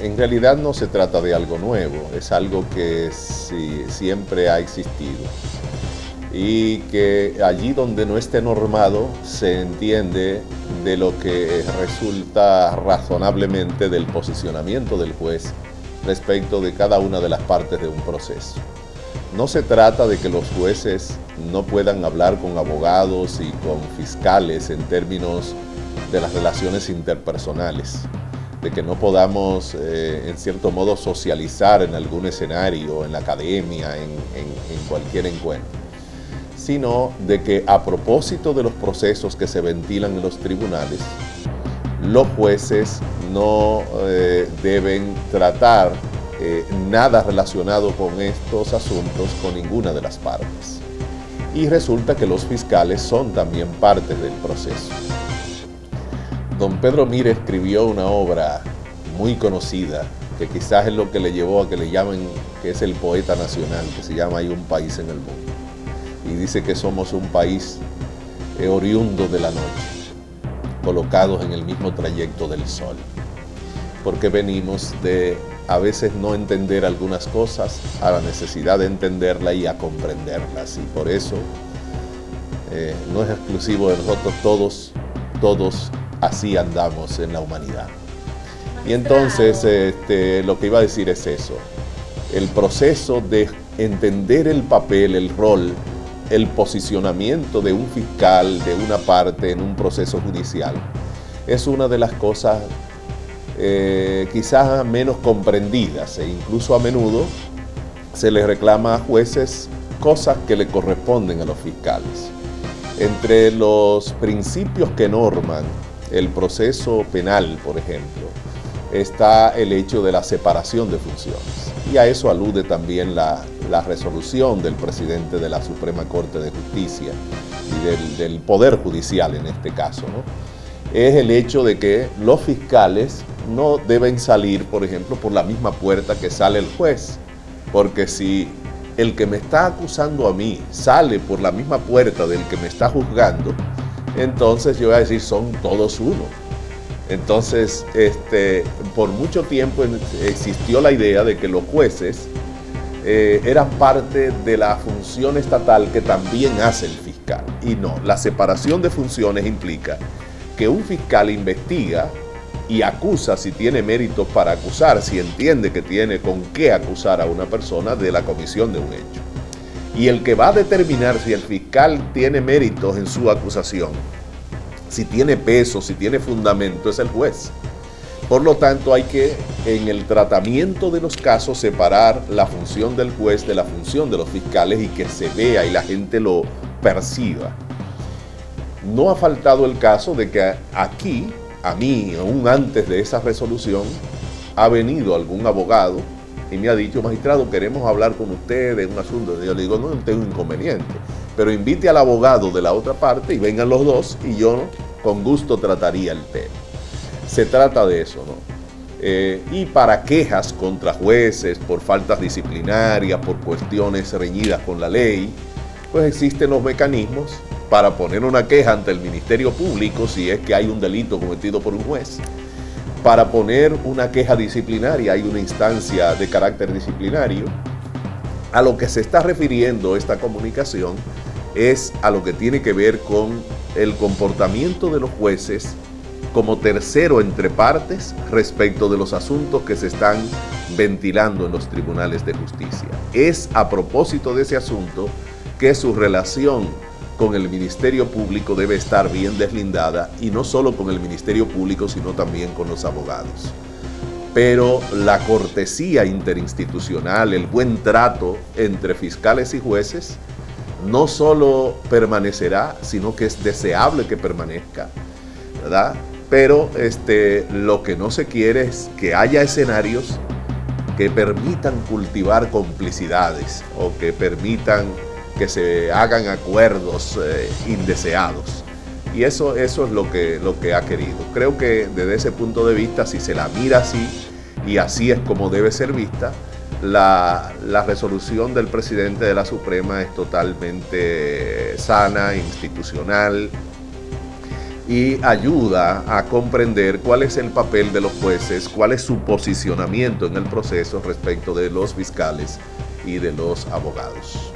En realidad no se trata de algo nuevo, es algo que siempre ha existido. Y que allí donde no esté normado se entiende de lo que resulta razonablemente del posicionamiento del juez respecto de cada una de las partes de un proceso. No se trata de que los jueces no puedan hablar con abogados y con fiscales en términos de las relaciones interpersonales, de que no podamos eh, en cierto modo socializar en algún escenario, en la academia, en cualquier encuentro sino de que a propósito de los procesos que se ventilan en los tribunales, los jueces no eh, deben tratar eh, nada relacionado con estos asuntos con ninguna de las partes. Y resulta que los fiscales son también parte del proceso. Don Pedro Mire escribió una obra muy conocida, que quizás es lo que le llevó a que le llamen que es el poeta nacional, que se llama Hay un país en el mundo. Y dice que somos un país eh, oriundo de la noche, colocados en el mismo trayecto del sol, porque venimos de a veces no entender algunas cosas a la necesidad de entenderla y a comprenderlas, y por eso eh, no es exclusivo de nosotros, todos, todos así andamos en la humanidad. Y entonces este, lo que iba a decir es eso, el proceso de entender el papel, el rol el posicionamiento de un fiscal de una parte en un proceso judicial es una de las cosas eh, quizás menos comprendidas e incluso a menudo se les reclama a jueces cosas que le corresponden a los fiscales. Entre los principios que norman el proceso penal, por ejemplo, está el hecho de la separación de funciones. Y a eso alude también la, resolución del presidente de la Suprema Corte de Justicia y del, Poder Judicial en este caso. Es el hecho de que los fiscales no deben salir, por ejemplo, por la misma puerta que sale el juez. Porque si el que me está acusando a mí sale por la misma puerta del que me está juzgando, entonces yo voy a decir, son todos uno. Entonces, este, por mucho tiempo existió la idea de que los jueces eh, eran parte de la función estatal que también hace el fiscal. Y no, la separación de funciones implica que un fiscal investiga y acusa si tiene méritos para acusar, si entiende que tiene con qué acusar a una persona de la comisión de un hecho. Y el que va a determinar si el fiscal tiene méritos en su acusación si tiene peso, si tiene fundamento, es el juez. Por lo tanto, hay que, en el tratamiento de los casos, separar la función del juez de la función de los fiscales y que se vea y la gente lo perciba. No ha faltado el caso de que aquí, a mí, aún antes de esa resolución, ha venido algún abogado y me ha dicho, magistrado, queremos hablar con usted de un asunto. Y yo le digo, no, no tengo inconveniente, pero invite al abogado de la otra parte y vengan los dos y yo con gusto trataría el tema. Se trata de eso, ¿no? Eh, y para quejas contra jueces por faltas disciplinarias, por cuestiones reñidas con la ley, pues existen los mecanismos para poner una queja ante el Ministerio Público si es que hay un delito cometido por un juez. Para poner una queja disciplinaria hay una instancia de carácter disciplinario. A lo que se está refiriendo esta comunicación es a lo que tiene que ver con el comportamiento de los jueces como tercero entre partes respecto de los asuntos que se están ventilando en los tribunales de justicia. Es a propósito de ese asunto que su relación con el Ministerio Público debe estar bien deslindada y no solo con el Ministerio Público sino también con los abogados. Pero la cortesía interinstitucional, el buen trato entre fiscales y jueces no solo permanecerá, sino que es deseable que permanezca, ¿verdad? Pero este, lo que no se quiere es que haya escenarios que permitan cultivar complicidades o que permitan que se hagan acuerdos eh, indeseados. Y eso, eso es lo que, lo que ha querido. Creo que desde ese punto de vista, si se la mira así, y así es como debe ser vista, la, resolución del presidente de la Suprema es totalmente sana, institucional, y ayuda a comprender cuál es el papel de los jueces, cuál es su posicionamiento en el proceso respecto de los fiscales y de los abogados.